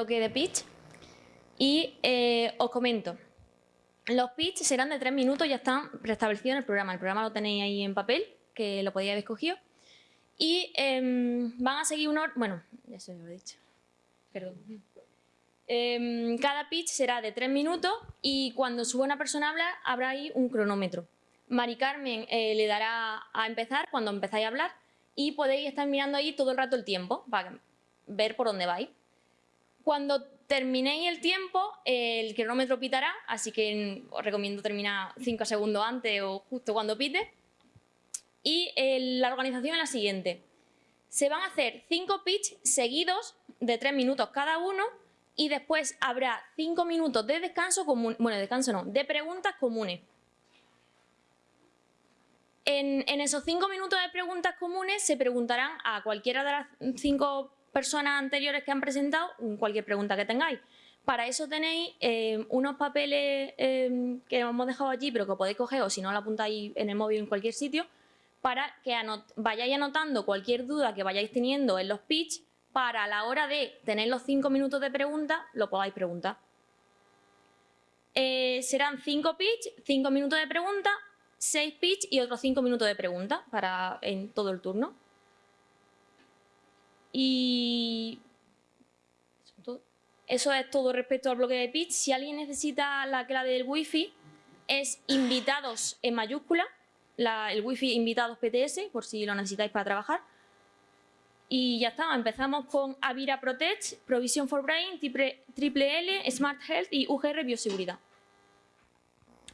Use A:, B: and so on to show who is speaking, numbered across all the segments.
A: bloque de pitch y eh, os comento. Los pitch serán de tres minutos, ya están preestablecidos en el programa. El programa lo tenéis ahí en papel, que lo podíais haber escogido. Y em, van a seguir unos... Bueno, ya se lo he dicho. Perdón. Em, cada pitch será de tres minutos y cuando suba una persona a hablar habrá ahí un cronómetro. Mari Carmen eh, le dará a empezar cuando empezáis a hablar y podéis estar mirando ahí todo el rato el tiempo para ver por dónde vais. Cuando terminéis el tiempo, el cronómetro pitará, así que os recomiendo terminar cinco segundos antes o justo cuando pite. Y la organización es la siguiente. Se van a hacer cinco pitch seguidos de tres minutos cada uno y después habrá cinco minutos de descanso común, bueno, descanso no, de preguntas comunes. En, esos cinco minutos de preguntas comunes se preguntarán a cualquiera de las cinco personas anteriores que han presentado cualquier pregunta que tengáis. Para eso tenéis eh, unos papeles eh, que hemos dejado allí, pero que podéis coger o si no lo apuntáis en el móvil en cualquier sitio, para que vayáis anotando cualquier duda que vayáis teniendo en los pitch para la hora de tener los cinco minutos de pregunta, lo podáis preguntar. Eh, serán cinco pitch, cinco minutos de pregunta, seis pitch y otros cinco minutos de pregunta para en todo el turno. Y eso es todo respecto al bloque de pitch. Si alguien necesita la clave del wifi, es invitados en mayúscula, el wifi invitados PTS, por si lo necesitáis para trabajar. Y ya está, empezamos con Avira Protect, Provision for Brain, Triple L, Smart Health y UGR Bioseguridad.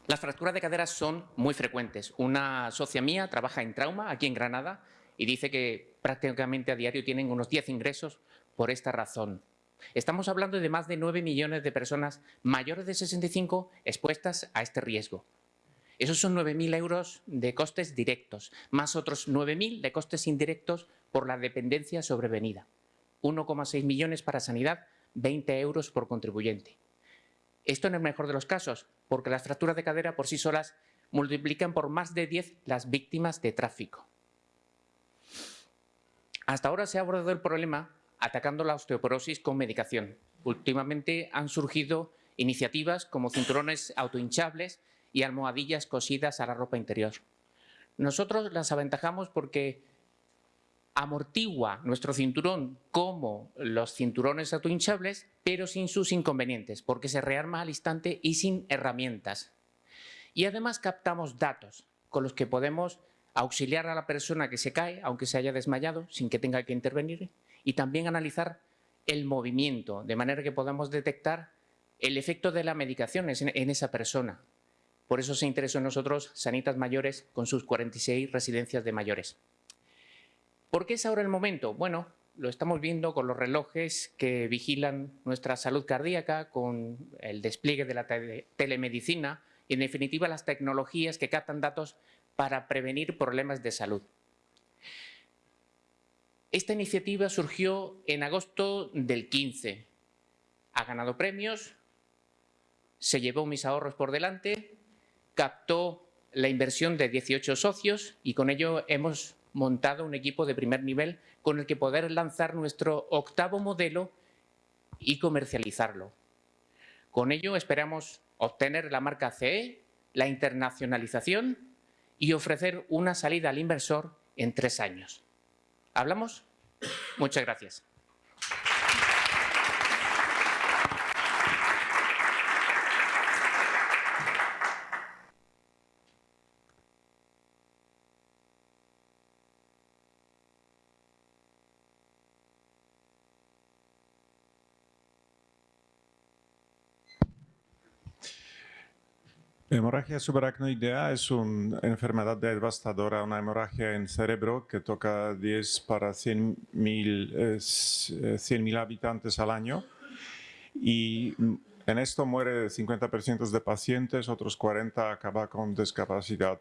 B: Las fracturas de cadera son muy frecuentes. Una socia mía trabaja en trauma aquí en Granada y dice que prácticamente a diario tienen unos 10 ingresos por esta razón. Estamos hablando de más de 9 millones de personas mayores de 65 expuestas a este riesgo. Esos son 9.000 euros de costes directos, más otros 9.000 de costes indirectos por la dependencia sobrevenida. 1,6 millones para sanidad, 20 euros por contribuyente. Esto en el mejor de los casos, porque las fracturas de cadera por sí solas multiplican por más de 10 las víctimas de tráfico. Hasta ahora se ha abordado el problema atacando la osteoporosis con medicación. Últimamente han surgido iniciativas como cinturones autohinchables y almohadillas cosidas a la ropa interior. Nosotros las aventajamos porque amortigua nuestro cinturón como los cinturones autohinchables, pero sin sus inconvenientes, porque se rearma al instante y sin herramientas. Y además captamos datos con los que podemos auxiliar a la persona que se cae, aunque se haya desmayado, sin que tenga que intervenir, y también analizar el movimiento, de manera que podamos detectar el efecto de la medicación en esa persona, por eso se interesó en nosotros Sanitas Mayores con sus 46 residencias de mayores. ¿Por qué es ahora el momento? Bueno, lo estamos viendo con los relojes que vigilan nuestra salud cardíaca, con el despliegue de la telemedicina y, en definitiva, las tecnologías que captan datos para prevenir problemas de salud. Esta iniciativa surgió en agosto del 15. Ha ganado premios, se llevó mis ahorros por delante captó la inversión de 18 socios y con ello hemos montado un equipo de primer nivel con el que poder lanzar nuestro octavo modelo y comercializarlo. Con ello esperamos obtener la marca CE, la internacionalización y ofrecer una salida al inversor en tres años. ¿Hablamos? Muchas gracias.
C: Hemorragia subaracnoidea es una enfermedad devastadora, una hemorragia en cerebro que toca 10 para 100.000 100 eh, habitantes al año y en esto muere 50% de pacientes, otros 40 acaban con discapacidad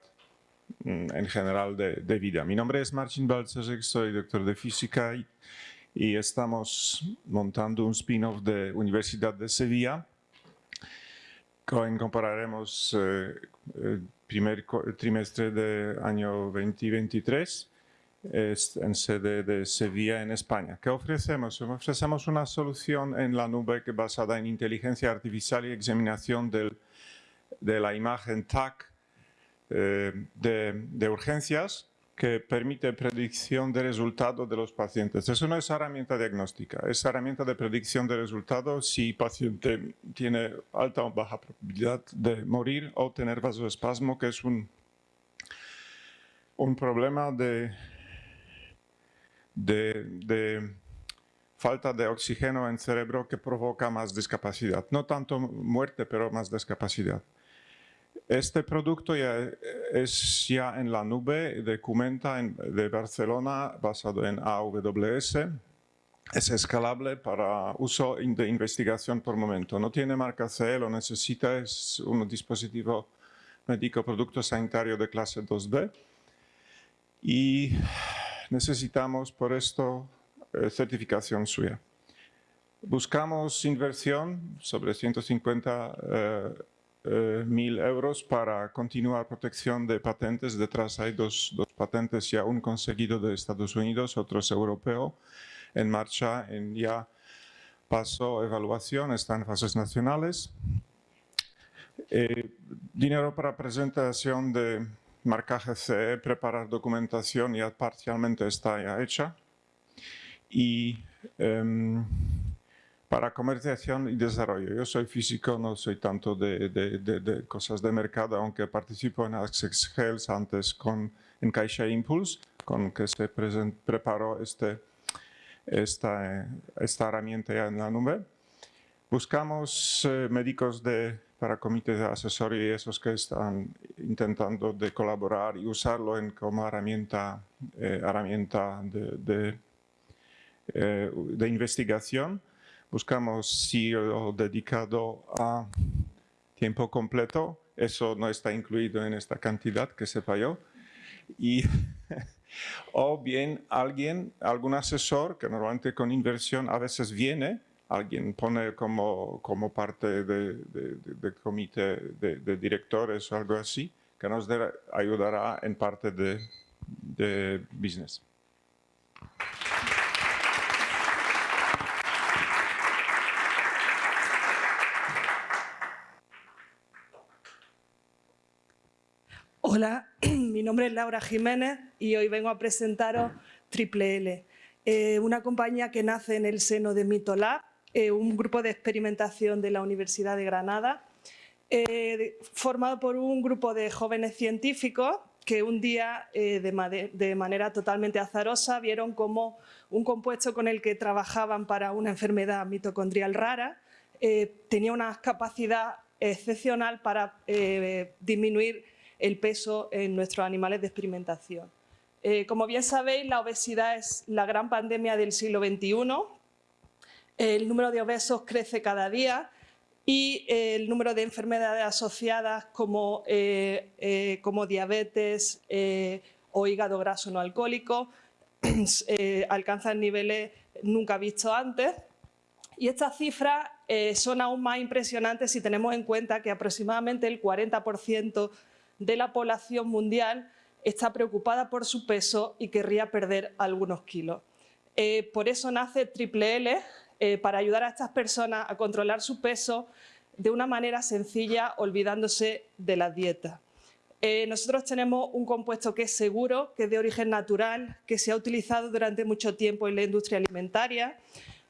C: mm, en general de, vida. Mi nombre es Marcin Balcerzek, soy doctor de física y, y estamos montando un spin-off de Universidad de Sevilla compararemos el eh, primer trimestre del año 2023 es en sede de Sevilla, en España. ¿Qué ofrecemos? Ofrecemos una solución en la nube basada en inteligencia artificial y examinación de la imagen TAC eh, de, urgencias que permite predicción de resultados de los pacientes. Eso no es herramienta diagnóstica, es herramienta de predicción de resultados si el paciente tiene alta o baja probabilidad de morir o tener vasoespasmo, que es un, un problema de de, falta de oxígeno en cerebro que provoca más discapacidad. No tanto muerte, pero más discapacidad. Este producto ya es ya en la nube de Cumenta de Barcelona, basado en AWS. Es escalable para uso de investigación por momento. No tiene marca CE, lo necesita, es un dispositivo médico producto sanitario de clase 2B. Y necesitamos por esto eh, certificación suya. Buscamos inversión sobre 150 eh, eh, mil euros para continuar protección de patentes. Detrás hay dos, dos, patentes ya, un conseguido de Estados Unidos, otro es europeo, en marcha, en ya paso evaluación, está en fases nacionales. dinero para presentación de marcaje CE, preparar documentación ya parcialmente está ya hecha. Y em, para comercialización y desarrollo. Yo soy físico, no soy tanto de, de, cosas de mercado, aunque participo en Access Health antes con, en Caixa Impulse, con que se preparó este, esta, esta herramienta ya en la nube. Buscamos eh, médicos de para comités de asesoría y esos que están intentando de colaborar y usarlo en, como herramienta, eh, herramienta de, de, eh, de, investigación. Buscamos CEO dedicado a tiempo completo, eso no está incluido en esta cantidad que se falló. Y, o bien alguien, algún asesor que normalmente con inversión a veces viene alguien pone como, como parte del de, comité de, directores o algo así, que nos ayudará en parte de, de business.
D: Hola, mi nombre es Laura Jiménez y hoy vengo a presentaros Triple L, eh, una compañía que nace en el seno de Mitolab eh, un grupo de experimentación de la Universidad de Granada, eh, formado por un grupo de jóvenes científicos que un día, eh, de, manera totalmente azarosa, vieron como un compuesto con el que trabajaban para una enfermedad mitocondrial rara tenía una capacidad excepcional para disminuir el peso en nuestros animales de experimentación. como bien sabéis, la obesidad es la gran pandemia del siglo XXI el número de obesos crece cada día y el número de enfermedades asociadas como, eh, eh, como diabetes eh, o hígado graso no alcohólico alcanzan niveles nunca vistos antes. Y estas cifras son aún más impresionantes si tenemos en cuenta que aproximadamente el 40% de la población mundial está preocupada por su peso y querría perder algunos kilos. por eso nace Triple L, eh, para ayudar a estas personas a controlar su peso de una manera sencilla, olvidándose de la dieta. Eh, nosotros tenemos un compuesto que es seguro, que es de origen natural, que se ha utilizado durante mucho tiempo en la industria alimentaria,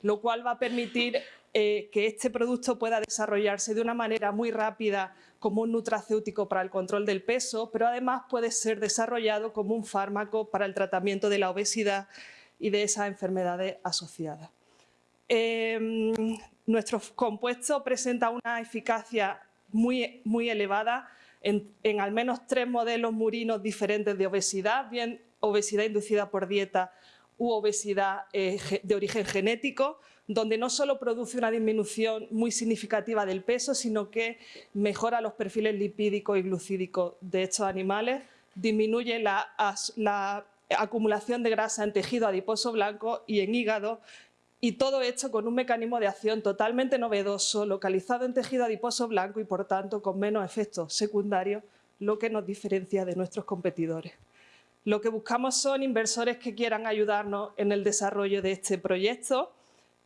D: lo cual va a permitir eh, que este producto pueda desarrollarse de una manera muy rápida como un nutracéutico para el control del peso, pero además puede ser desarrollado como un fármaco para el tratamiento de la obesidad y de esas enfermedades asociadas. Em, nuestro compuesto presenta una eficacia muy, muy elevada en, al menos tres modelos murinos diferentes de obesidad, bien obesidad inducida por dieta u obesidad eh, de origen genético, donde no solo produce una disminución muy significativa del peso, sino que mejora los perfiles lipídicos y glucídicos de estos animales, disminuye la, la acumulación de grasa en tejido adiposo blanco y en hígado y todo hecho con un mecanismo de acción totalmente novedoso, localizado en tejido adiposo blanco y por tanto con menos efectos secundarios, lo que nos diferencia de nuestros competidores. Lo que buscamos son inversores que quieran ayudarnos en el desarrollo de este proyecto,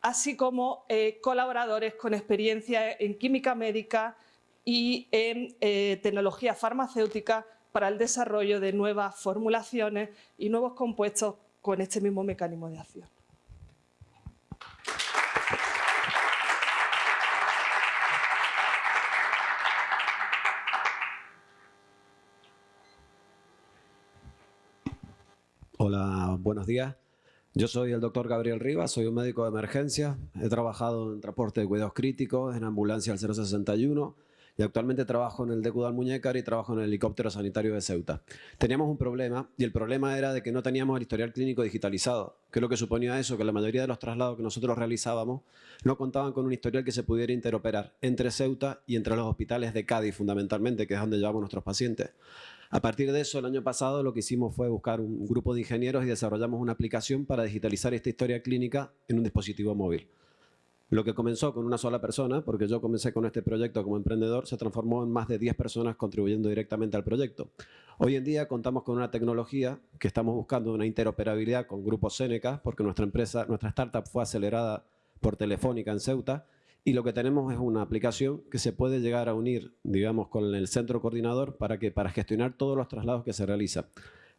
D: así como eh, colaboradores con experiencia en química médica y en eh, tecnología farmacéutica para el desarrollo de nuevas formulaciones y nuevos compuestos con este mismo mecanismo de acción.
E: Hola, buenos días. Yo soy el doctor Gabriel Rivas, soy un médico de emergencia. He trabajado en transporte de cuidados críticos, en ambulancia al 061 y actualmente trabajo en el de Almuñécar y trabajo en el helicóptero sanitario de Ceuta. Teníamos un problema y el problema era de que no teníamos el historial clínico digitalizado, que es lo que suponía eso, que la mayoría de los traslados que nosotros realizábamos no contaban con un historial que se pudiera interoperar entre Ceuta y entre los hospitales de Cádiz fundamentalmente, que es donde llevamos nuestros pacientes. A partir de eso, el año pasado lo que hicimos fue buscar un grupo de ingenieros y desarrollamos una aplicación para digitalizar esta historia clínica en un dispositivo móvil. Lo que comenzó con una sola persona, porque yo comencé con este proyecto como emprendedor, se transformó en más de 10 personas contribuyendo directamente al proyecto. Hoy en día contamos con una tecnología que estamos buscando una interoperabilidad con Grupo Seneca, porque nuestra empresa, nuestra startup fue acelerada por Telefónica en Ceuta, y lo que tenemos es una aplicación que se puede llegar a unir, digamos, con el centro coordinador para, que, para gestionar todos los traslados que se realizan.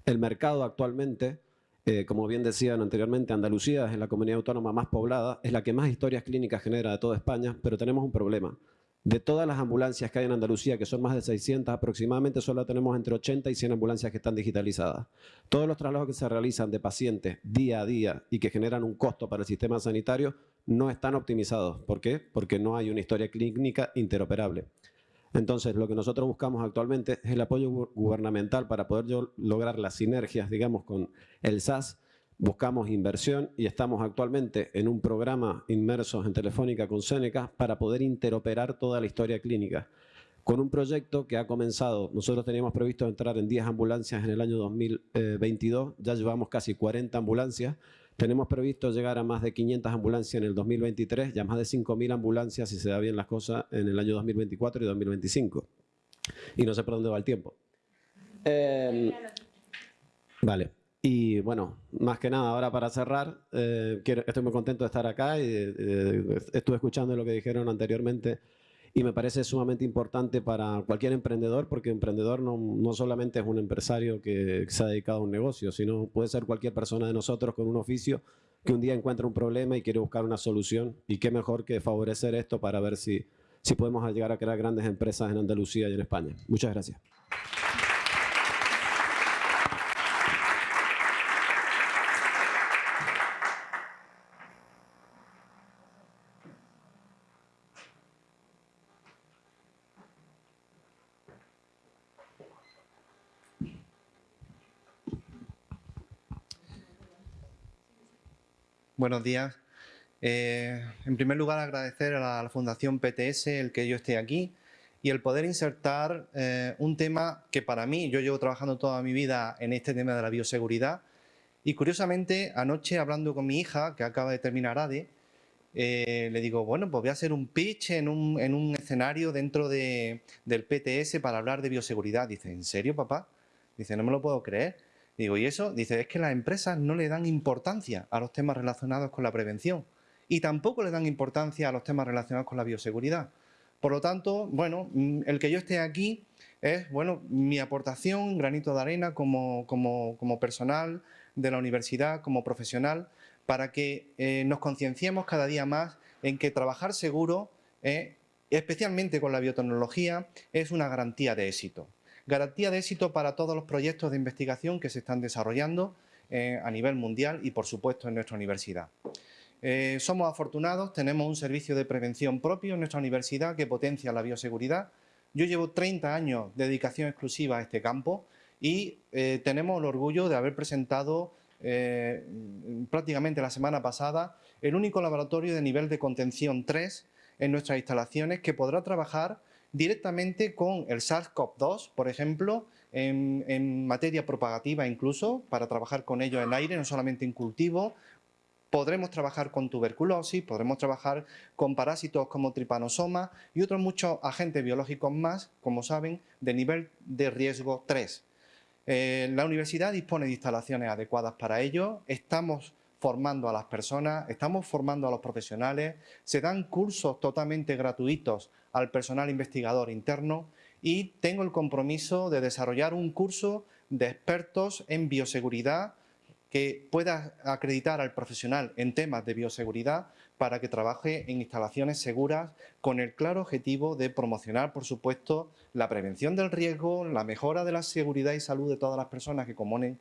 E: El mercado actualmente eh, como bien decían anteriormente, Andalucía es la comunidad autónoma más poblada, es la que más historias clínicas genera de toda España, pero tenemos un problema. De todas las ambulancias que hay en Andalucía, que son más de 600 aproximadamente, solo tenemos entre 80 y 100 ambulancias que están digitalizadas. Todos los traslados que se realizan de pacientes día a día y que generan un costo para el sistema sanitario no están optimizados. ¿Por qué? Porque no hay una historia clínica interoperable. Entonces, lo que nosotros buscamos actualmente es el apoyo gubernamental para poder lograr las sinergias, digamos, con el SAS. Buscamos inversión y estamos actualmente en un programa inmersos en Telefónica con Seneca para poder interoperar toda la historia clínica. Con un proyecto que ha comenzado, nosotros teníamos previsto entrar en 10 ambulancias en el año 2022, ya llevamos casi 40 ambulancias, tenemos previsto llegar a más de 500 ambulancias en el 2023 y a más de 5.000 ambulancias, si se da bien las cosas, en el año 2024 y 2025. Y no sé por dónde va el tiempo. Em, vale. Y bueno, más que nada, ahora para cerrar, eh, estoy muy contento de estar acá y eh, estuve escuchando lo que dijeron anteriormente y me parece sumamente importante para cualquier emprendedor, porque emprendedor no, no, solamente es un empresario que se ha dedicado a un negocio, sino puede ser cualquier persona de nosotros con un oficio que un día encuentra un problema y quiere buscar una solución. Y qué mejor que favorecer esto para ver si, si podemos llegar a crear grandes empresas en Andalucía y en España. Muchas gracias.
F: Buenos días. Eh, en primer lugar, agradecer a la, Fundación PTS el que yo esté aquí y el poder insertar eh, un tema que para mí, yo llevo trabajando toda mi vida en este tema de la bioseguridad y curiosamente anoche hablando con mi hija que acaba de terminar ADE, eh, le digo, bueno, pues voy a hacer un pitch en un, en un escenario dentro de, del PTS para hablar de bioseguridad. Dice, ¿en serio papá? Dice, no me lo puedo creer. Digo, ¿y eso? Dice, es que las empresas no le dan importancia a los temas relacionados con la prevención y tampoco le dan importancia a los temas relacionados con la bioseguridad. Por lo tanto, bueno, mm, el que yo esté aquí es, bueno, mi aportación, granito de arena como, como, personal de la universidad, como profesional, para que eh, nos concienciemos cada día más en que trabajar seguro, eh, especialmente con la biotecnología, es una garantía de éxito garantía de éxito para todos los proyectos de investigación que se están desarrollando eh, a nivel mundial y, por supuesto, en nuestra universidad. Eh, somos afortunados, tenemos un servicio de prevención propio en nuestra universidad que potencia la bioseguridad. Yo llevo 30 años de dedicación exclusiva a este campo y eh, tenemos el orgullo de haber presentado prácticamente la semana pasada el único laboratorio de nivel de contención 3 en nuestras instalaciones que podrá trabajar directamente con el SARS-CoV-2, por ejemplo, en, materia propagativa incluso, para trabajar con ello en aire, no solamente en cultivo, podremos trabajar con tuberculosis, podremos trabajar con parásitos como tripanosoma y otros muchos agentes biológicos más, como saben, de nivel de riesgo 3. Eh, la universidad dispone de instalaciones adecuadas para ello, estamos formando a las personas, estamos formando a los profesionales, se dan cursos totalmente gratuitos al personal investigador interno y tengo el compromiso de desarrollar un curso de expertos en bioseguridad que pueda acreditar al profesional en temas de bioseguridad para que trabaje en instalaciones seguras con el claro objetivo de promocionar, por supuesto, la prevención del riesgo, la mejora de la seguridad y salud de todas las personas que componen,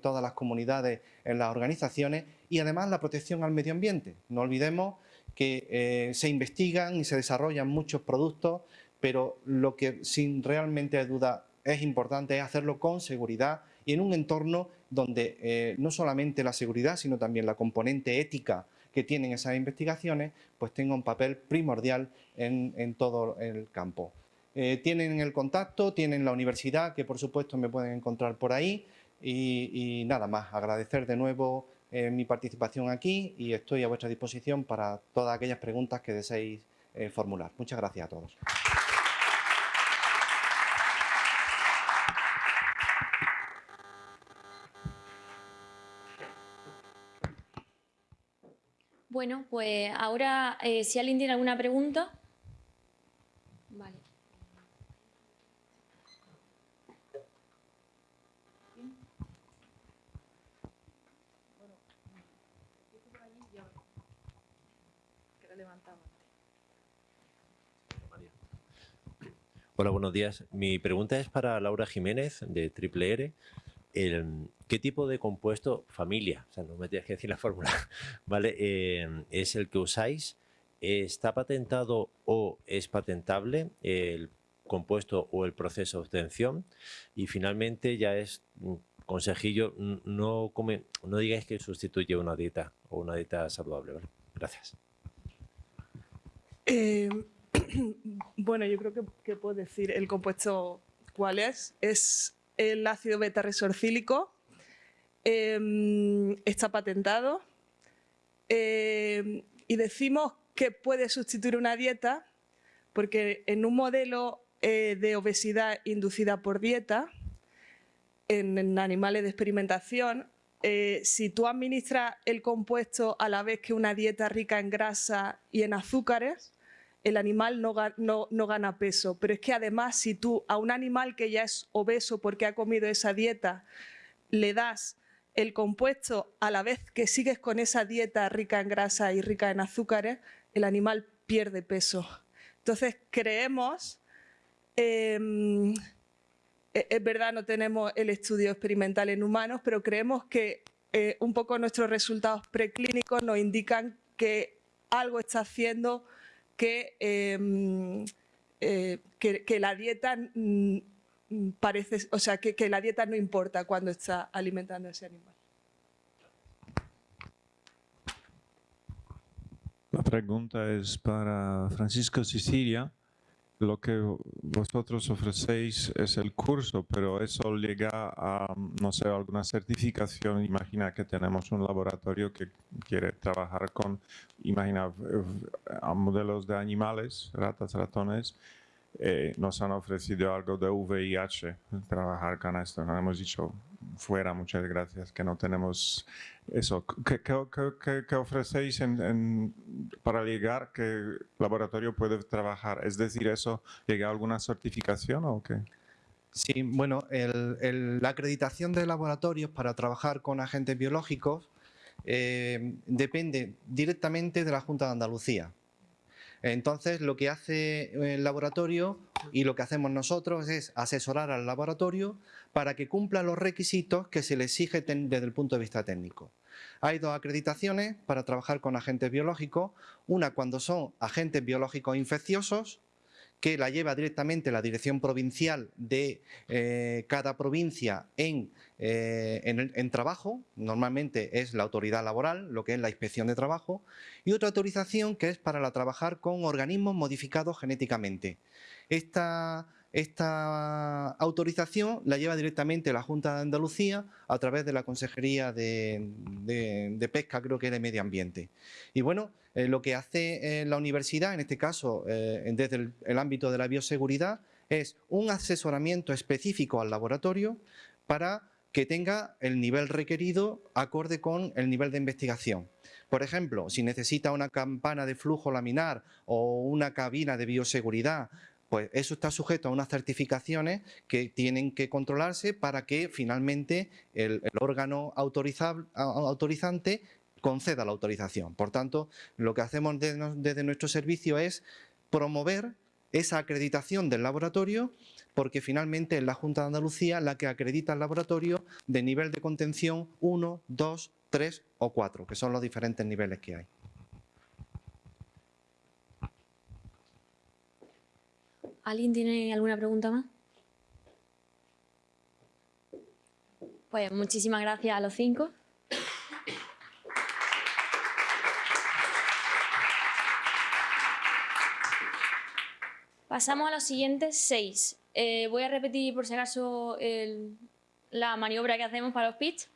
F: todas las comunidades en las organizaciones y además la protección al medio ambiente. No olvidemos que eh, se investigan y se desarrollan muchos productos, pero lo que sin realmente duda es importante es hacerlo con seguridad y en un entorno donde eh, no solamente la seguridad, sino también la componente ética que tienen esas investigaciones, pues tenga un papel primordial en, todo el campo. Eh, tienen el contacto, tienen la universidad, que por supuesto me pueden encontrar por ahí, y, nada más, agradecer de nuevo eh, mi participación aquí y estoy a vuestra disposición para todas aquellas preguntas que deseéis formular. Muchas gracias a todos.
A: Bueno, pues ahora, eh, si alguien tiene alguna pregunta. Vale.
G: Hola, buenos días. Mi pregunta es para Laura Jiménez, de Triple R. ¿Qué tipo de compuesto, familia, o sea, no me tienes que decir la fórmula, ¿vale? Eh, es el que usáis? ¿Está patentado o es patentable el compuesto o el proceso de obtención? Y finalmente ya es consejillo, no, come, no digáis que sustituye una dieta o una dieta saludable. Gracias.
D: Eh, bueno, yo creo que, que puedo decir el compuesto cuál es. Es el ácido beta-resorcílico em, está patentado em, y decimos que puede sustituir una dieta porque en un modelo eh, de obesidad inducida por dieta, en, animales de experimentación, eh, si tú administras el compuesto a la vez que una dieta rica en grasa y en azúcares, el animal no, no, gana peso. Pero es que además si tú a un animal que ya es obeso porque ha comido esa dieta, le das el compuesto a la vez que sigues con esa dieta rica en grasa y rica en azúcares, el animal pierde peso. Entonces creemos, em, e-, es verdad no tenemos el estudio experimental en humanos, pero creemos que eh, un poco nuestros resultados preclínicos nos indican que algo está haciendo Em, eh, que, que, la dieta parece, o sea, que, que la dieta no importa cuando está alimentando a ese animal.
C: La pregunta es para Francisco Sicilia lo que vosotros ofrecéis es el curso, pero eso llega a, no sé, alguna certificación. Imagina que tenemos un laboratorio que quiere trabajar con, imagina, eh, modelos de animales, ratas, ratones, eh, nos han ofrecido algo de VIH, trabajar con esto. Hemos dicho, fuera, muchas gracias, que no tenemos eso. ¿Qué, ofrecéis para llegar que el laboratorio puede trabajar? Es decir, ¿eso llega a alguna certificación o qué?
F: Sí, bueno, la acreditación de laboratorios para trabajar con agentes biológicos eh, depende directamente de la Junta de Andalucía. Entonces, lo que hace el laboratorio y lo que hacemos nosotros es asesorar al laboratorio para que cumpla los requisitos que se le exige desde el punto de vista técnico. Hay dos acreditaciones para trabajar con agentes biológicos, una cuando son agentes biológicos infecciosos que la lleva directamente la dirección provincial de eh, cada provincia en, eh, en, trabajo, normalmente es la autoridad laboral, lo que es la inspección de trabajo, y otra autorización que es para trabajar con organismos modificados genéticamente. Esta esta autorización la lleva directamente la Junta de Andalucía a través de la Consejería de, Pesca, creo que de Medio Ambiente. Y bueno, eh, lo que hace eh, la universidad, en este caso eh, desde el, ámbito de la bioseguridad, es un asesoramiento específico al laboratorio para que tenga el nivel requerido acorde con el nivel de investigación. Por ejemplo, si necesita una campana de flujo laminar o una cabina de bioseguridad, pues eso está sujeto a unas certificaciones que tienen que controlarse para que finalmente el, órgano autorizante conceda la autorización. Por tanto, lo que hacemos desde nuestro servicio es promover esa acreditación del laboratorio porque finalmente es la Junta de Andalucía la que acredita el laboratorio de nivel de contención 1, 2, 3 o 4, que son los diferentes niveles que hay.
A: ¿Alguien tiene alguna pregunta más? Pues muchísimas gracias a los cinco. Pasamos a los siguientes seis. Eh, voy a repetir por si acaso la maniobra que hacemos para los pitch.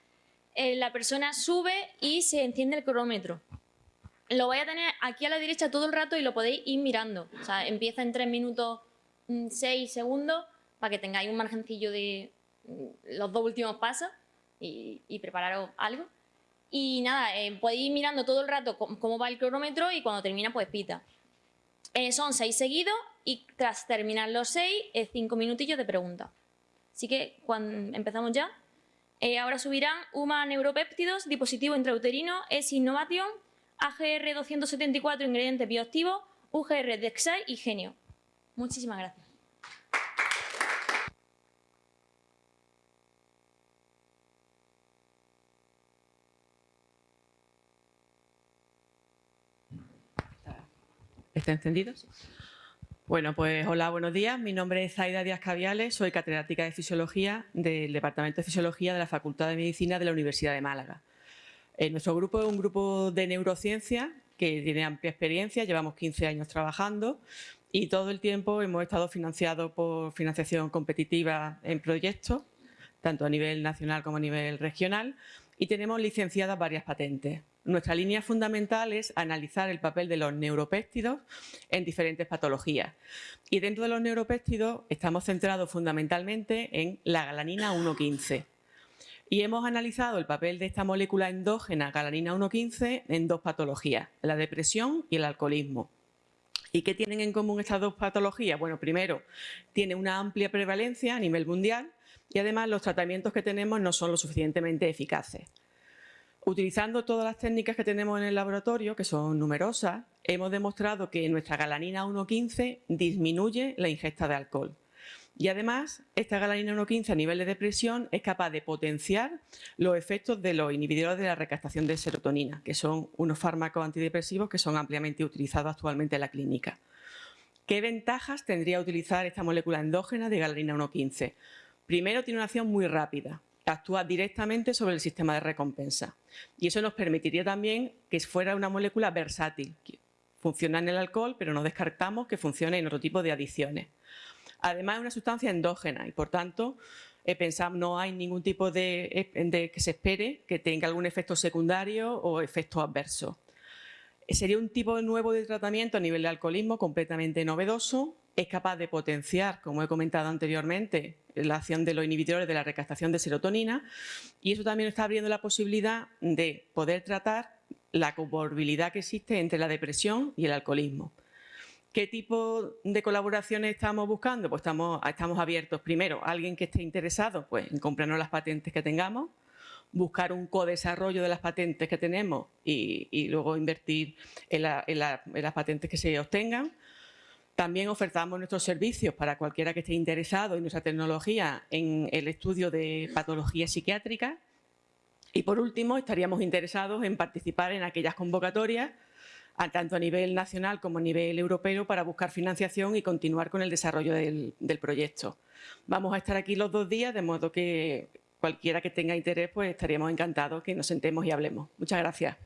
A: Eh, la persona sube y se enciende el cronómetro. Lo voy a tener aquí a la derecha todo el rato y lo podéis ir mirando. O sea, empieza en 3 minutos 6 mm, segundos para que tengáis un margencillo de mm, los dos últimos pasos y, prepararos algo. Y nada, eh, podéis ir mirando todo el rato cómo, va el cronómetro y cuando termina pues pita. Son 6 seguidos y tras terminar los 6, 5 minutillos de pregunta. Así que cuando empezamos ya. Eh, ahora subirán UMA Neuropéptidos, dispositivo intrauterino, es Innovation, AGR 274 ingredientes bioactivos, UGR Dexai y Genio. Muchísimas gracias.
H: ¿Está encendido? Bueno, pues hola, buenos días. Mi nombre es Zaida Díaz Caviales, soy catedrática de Fisiología del Departamento de Fisiología de la Facultad de Medicina de la Universidad de Málaga. Eh, nuestro grupo es un grupo de neurociencia que tiene amplia experiencia, llevamos 15 años trabajando y todo el tiempo hemos estado financiados por financiación competitiva en proyectos, tanto a nivel nacional como a nivel regional, y tenemos licenciadas varias patentes. Nuestra línea fundamental es analizar el papel de los neuropéptidos en diferentes patologías. Y dentro de los neuropéptidos estamos centrados fundamentalmente en la galanina 1,15. Y hemos analizado el papel de esta molécula endógena galanina 1,15 en dos patologías, la depresión y el alcoholismo. ¿Y qué tienen en común estas dos patologías? Bueno, primero, tiene una amplia prevalencia a nivel mundial y además los tratamientos que tenemos no son lo suficientemente eficaces. Utilizando todas las técnicas que tenemos en el laboratorio, que son numerosas, hemos demostrado que nuestra galanina 1,15 disminuye la ingesta de alcohol. Y además, esta galanina 1,15 a nivel de depresión es capaz de potenciar los efectos de los inhibidores de la recaptación de serotonina, que son unos fármacos antidepresivos que son ampliamente utilizados actualmente en la clínica. ¿Qué ventajas tendría utilizar esta molécula endógena de galanina 1,15? Primero, tiene una acción muy rápida, actúa directamente sobre el sistema de recompensa. Y eso nos permitiría también que fuera una molécula versátil, funciona en el alcohol, pero no descartamos que funcione en otro tipo de adicciones. Además, es una sustancia endógena y, por tanto, eh, pensamos no hay ningún tipo de, de, que se espere que tenga algún efecto secundario o efecto adverso. Eh, sería un tipo nuevo de tratamiento a nivel de alcoholismo completamente novedoso. Es capaz de potenciar, como he comentado anteriormente, la acción de los inhibidores de la recaptación de serotonina y eso también está abriendo la posibilidad de poder tratar la comorbilidad que existe entre la depresión y el alcoholismo. ¿Qué tipo de colaboraciones estamos buscando? Pues estamos, estamos abiertos, primero, alguien que esté interesado pues, en comprarnos las patentes que tengamos, buscar un co-desarrollo de las patentes que tenemos y, luego invertir en, las patentes que se obtengan. También ofertamos nuestros servicios para cualquiera que esté interesado en nuestra tecnología en el estudio de patología psiquiátrica. Y por último, estaríamos interesados en participar en aquellas convocatorias tanto a nivel nacional como a nivel europeo para buscar financiación y continuar con el desarrollo del, proyecto. Vamos a estar aquí los dos días, de modo que cualquiera que tenga interés, pues estaríamos encantados que nos sentemos y hablemos. Muchas gracias.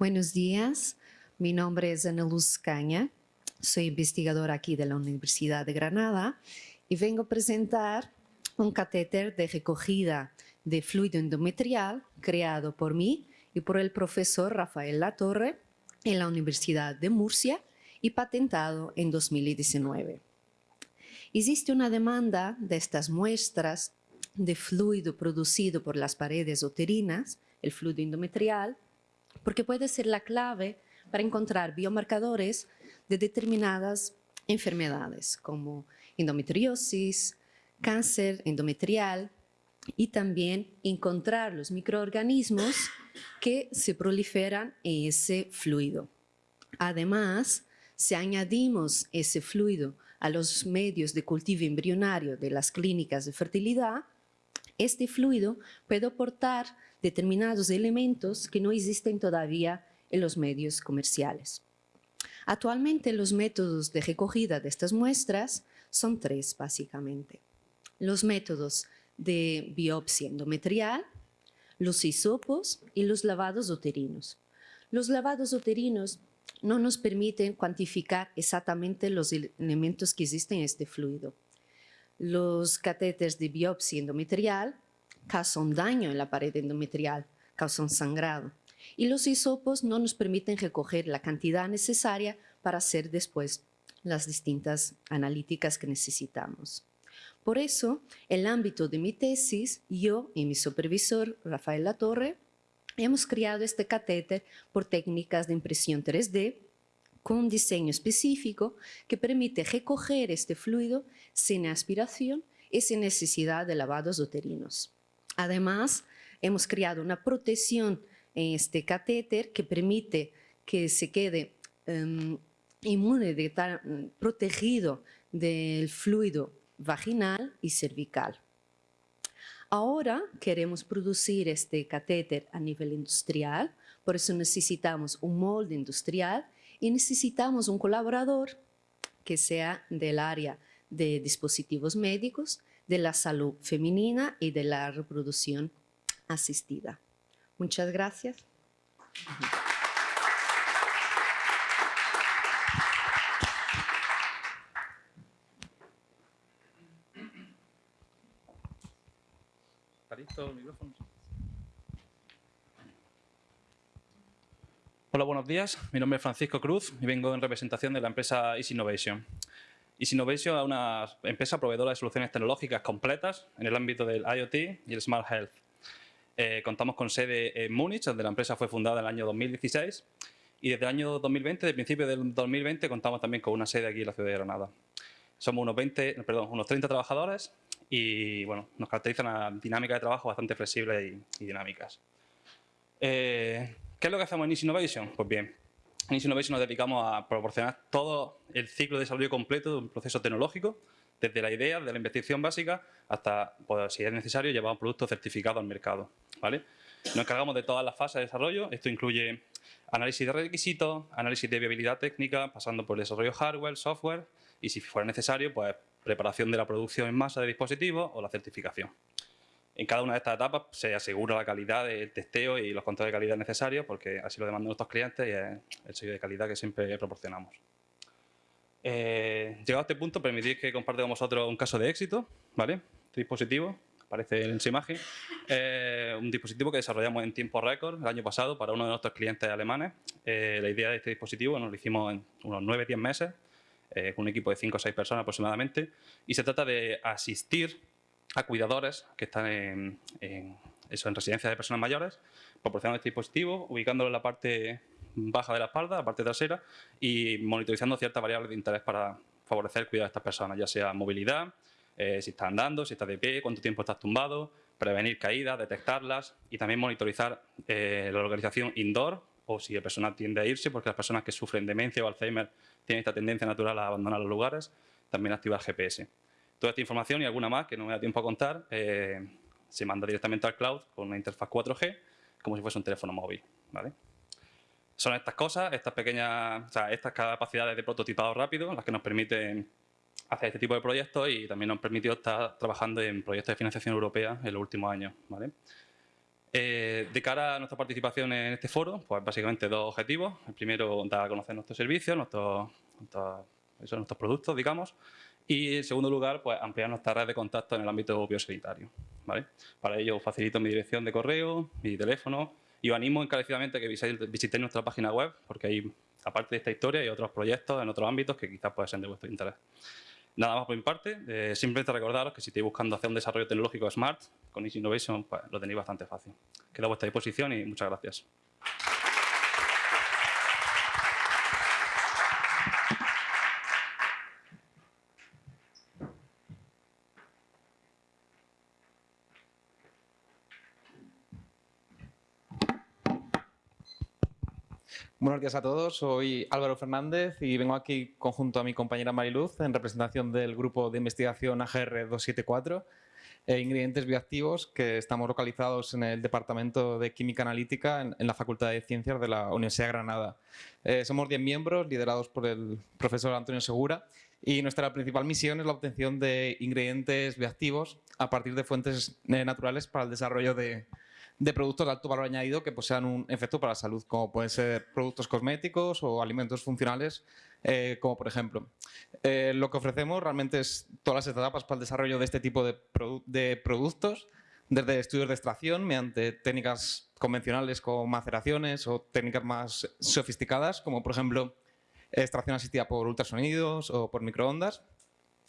I: Buenos días, mi nombre es Ana Luz Caña, soy investigadora aquí de la Universidad de Granada y vengo a presentar un catéter de recogida de fluido endometrial creado por mí y por el profesor Rafael Latorre en la Universidad de Murcia y patentado en 2019. Existe una demanda de estas muestras de fluido producido por las paredes uterinas, el fluido endometrial, porque puede ser la clave para encontrar biomarcadores de determinadas enfermedades como endometriosis, cáncer endometrial y también encontrar los microorganismos que se proliferan en ese fluido. Además, si añadimos ese fluido a los medios de cultivo embrionario de las clínicas de fertilidad, este fluido puede aportar determinados elementos que no existen todavía en los medios comerciales. Actualmente los métodos de recogida de estas muestras son tres básicamente. Los métodos de biopsia endometrial, los hisopos y los lavados uterinos. Los lavados uterinos no nos permiten cuantificar exactamente los elementos que existen en este fluido. Los catéteres de biopsia endometrial causan daño en la pared endometrial, causan sangrado. Y los hisopos no nos permiten recoger la cantidad necesaria para hacer después las distintas analíticas que necesitamos. Por eso, en el ámbito de mi tesis, yo y mi supervisor, Rafael Latorre, hemos creado este catéter por técnicas de impresión 3D con un diseño específico que permite recoger este fluido sin aspiración y sin necesidad de lavados uterinos. Además, hemos creado una protección en este catéter que permite que se quede um, inmune, estar protegido del fluido vaginal y cervical. Ahora queremos producir este catéter a nivel industrial, por eso necesitamos un molde industrial y necesitamos un colaborador que sea del área de dispositivos médicos, de la salud femenina y de la reproducción asistida. Muchas gracias.
J: Hola, buenos días. Mi nombre es Francisco Cruz y vengo en representación de la empresa Easy Innovation. Easy Innovation es una empresa proveedora de soluciones tecnológicas completas en el ámbito del IoT y el Smart Health. Eh, contamos con sede en Múnich, donde la empresa fue fundada en el año 2016 y desde el año 2020, de principio del 2020, contamos también con una sede aquí en la ciudad de Granada. Somos unos, 20, perdón, unos 30 trabajadores y bueno, nos caracteriza una dinámica de trabajo bastante flexible y, dinámicas. Eh, ¿Qué es lo que hacemos en Easy Innovation? Pues bien, en Easy Innovation nos dedicamos a proporcionar todo el ciclo de desarrollo completo de un proceso tecnológico, desde la idea, de la investigación básica, hasta, pues, si es necesario, llevar un producto certificado al mercado. ¿vale? Nos encargamos de todas las fases de desarrollo. Esto incluye análisis de requisitos, análisis de viabilidad técnica, pasando por el desarrollo hardware, software, y si fuera necesario, pues preparación de la producción en masa de dispositivos o la certificación. En cada una de estas etapas se asegura la calidad del testeo y los controles de calidad necesarios porque así lo demandan nuestros clientes y es el sello de calidad que siempre proporcionamos. Eh, llegado a este punto, permitid que comparte con vosotros un caso de éxito, ¿vale? Dispositivo, aparece en su imagen, eh, un dispositivo que desarrollamos en tiempo récord el año pasado para uno de nuestros clientes alemanes. Eh, la idea de este dispositivo nos lo hicimos en unos 9-10 meses eh, un equipo de 5 o 6 personas aproximadamente, y se trata de asistir a cuidadores que están en, eso, en residencias de personas mayores, proporcionando este dispositivo, ubicándolo en la parte baja de la espalda, la parte trasera, y monitorizando ciertas variables de interés para favorecer el cuidado de estas personas, ya sea movilidad, eh, si está andando, si está de pie, cuánto tiempo estás tumbado, prevenir caídas, detectarlas y también monitorizar eh, la localización indoor o si el personal tiende a irse, porque las personas que sufren demencia o Alzheimer tienen esta tendencia natural a abandonar los lugares, también activar GPS. Toda esta información y alguna más que no me da tiempo a contar eh, se manda directamente al cloud con una interfaz 4G, como si fuese un teléfono móvil. ¿vale? Son estas cosas, estas pequeñas, o sea, estas capacidades de prototipado rápido, las que nos permiten hacer este tipo de proyectos y también nos han permitido estar trabajando en proyectos de financiación europea en los últimos años. ¿vale? Eh, de cara a nuestra participación en este foro, pues básicamente dos objetivos. El primero, dar a conocer nuestros servicios, nuestros, nuestros, nuestros productos, digamos, Y en segundo lugar, pues ampliar nuestra red de contacto en el ámbito biosanitario. ¿vale? Para ello facilito mi dirección de correo, mi teléfono y os animo encarecidamente que visitéis nuestra página web porque ahí, aparte de esta historia, hay otros proyectos en otros ámbitos que quizás puedan ser de vuestro interés. Nada más por mi parte, eh, simplemente recordaros que si estáis buscando hacer un desarrollo tecnológico smart, con Easy Innovation pues, lo tenéis bastante fácil. Quedo a vuestra disposición y muchas gracias.
K: Buenos días a todos, soy Álvaro Fernández y vengo aquí conjunto a mi compañera Mariluz en representación del grupo de investigación AGR 274 e ingredientes bioactivos que estamos localizados en el Departamento de Química Analítica en, la Facultad de Ciencias de la Universidad de Granada. Eh, somos 10 miembros liderados por el profesor Antonio Segura y nuestra principal misión es la obtención de ingredientes bioactivos a partir de fuentes eh, naturales para el desarrollo de, de productos de alto valor añadido que posean un efecto para la salud, como pueden ser productos cosméticos o alimentos funcionales, eh, como por ejemplo. Eh, lo que ofrecemos realmente es todas las etapas para el desarrollo de este tipo de, productos, desde estudios de extracción mediante técnicas convencionales como maceraciones o técnicas más sofisticadas, como por ejemplo extracción asistida por ultrasonidos o por microondas,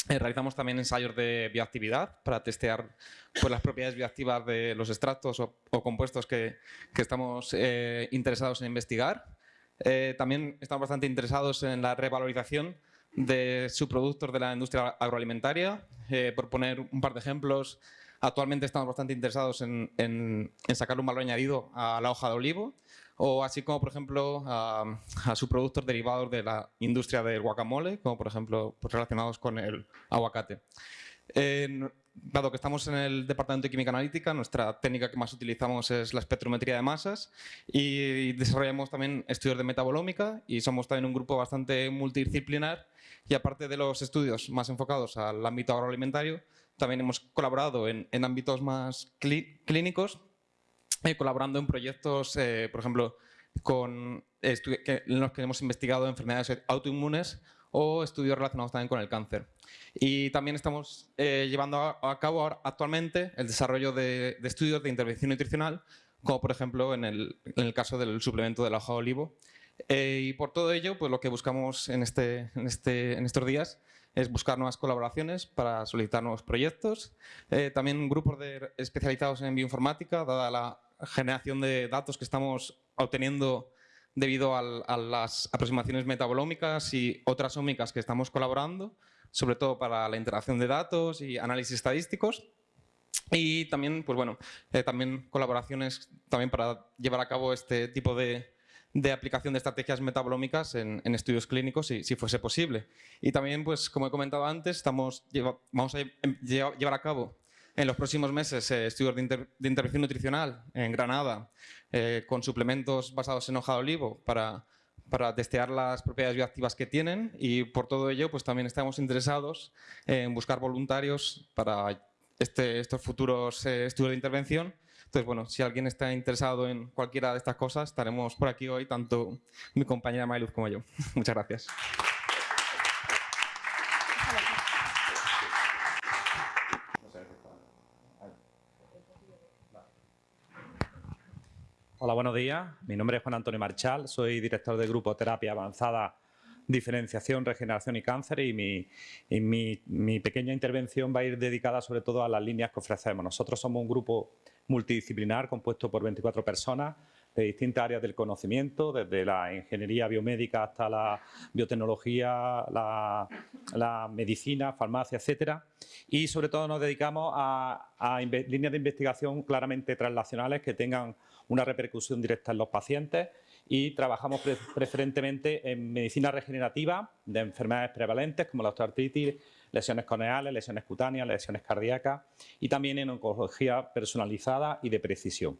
K: realizamos también ensayos de bioactividad para testear pues, las propiedades bioactivas de los extractos o, compuestos que, estamos eh, interesados en investigar. Eh, también estamos bastante interesados en la revalorización de subproductos de la industria agroalimentaria. por poner un par de ejemplos, actualmente estamos bastante interesados en, en sacar un valor añadido a la hoja de olivo o así como, por ejemplo, a, subproductos derivados de la industria del guacamole, como por ejemplo pues, relacionados con el aguacate. dado que estamos en el Departamento de Química Analítica, nuestra técnica que más utilizamos es la espectrometría de masas y desarrollamos también estudios de metabolómica y somos también un grupo bastante multidisciplinar y aparte de los estudios más enfocados al ámbito agroalimentario, también hemos colaborado en, ámbitos más clínicos eh, colaborando en proyectos, eh, por ejemplo, con en los que hemos investigado enfermedades autoinmunes o estudios relacionados también con el cáncer. Y también estamos eh, llevando a, cabo actualmente el desarrollo de, estudios de intervención nutricional, como por ejemplo en el, en el caso del suplemento de la hoja de olivo. y por todo ello, pues lo que buscamos en, este, en, este, en estos días es buscar nuevas colaboraciones para solicitar nuevos proyectos. también grupos de, especializados en bioinformática, dada la generación de datos que estamos obteniendo debido a las aproximaciones metabolómicas y otras ómicas que estamos colaborando, sobre todo para la interacción de datos y análisis estadísticos. Y también, pues bueno, eh, también colaboraciones también para llevar a cabo este tipo de, aplicación de estrategias metabolómicas en, estudios clínicos, si, si, fuese posible. Y también, pues como he comentado antes, estamos, vamos a llevar a cabo en los próximos meses eh, estudios de, intervención nutricional en Granada eh, con suplementos basados en hoja de olivo para, para testear las propiedades bioactivas que tienen y por todo ello pues también estamos interesados en buscar voluntarios para este, estos futuros eh, estudios de intervención. Entonces, bueno, si alguien está interesado en cualquiera de estas cosas, estaremos por aquí hoy, tanto mi compañera Mayluz como yo. Muchas gracias.
L: Hola, buenos días. Mi nombre es Juan Antonio Marchal, soy director del Grupo Terapia Avanzada, Diferenciación, Regeneración y Cáncer y, mi, pequeña intervención va a ir dedicada sobre todo a las líneas que ofrecemos. Nosotros somos un grupo multidisciplinar compuesto por 24 personas de distintas áreas del conocimiento, desde la ingeniería biomédica hasta la biotecnología, la, medicina, farmacia, etcétera. Y sobre todo nos dedicamos a líneas de investigación claramente translacionales que tengan una repercusión directa en los pacientes y trabajamos preferentemente en medicina regenerativa de enfermedades prevalentes como la osteoartritis, lesiones corneales, lesiones cutáneas, lesiones cardíacas y también en oncología personalizada y de precisión.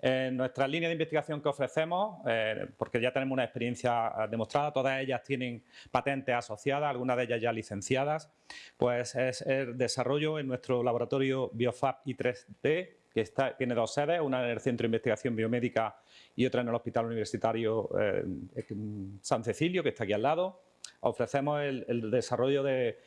L: En nuestra línea de investigación que ofrecemos, eh, porque ya tenemos una experiencia eh, demostrada, todas ellas tienen patentes asociadas, algunas de ellas ya licenciadas, pues es el desarrollo en nuestro laboratorio BioFab I3D, que tiene dos sedes, una en el Centro de Investigación Biomédica y otra en el Hospital Universitario eh, San Cecilio, que está aquí al lado. Ofrecemos el, desarrollo de,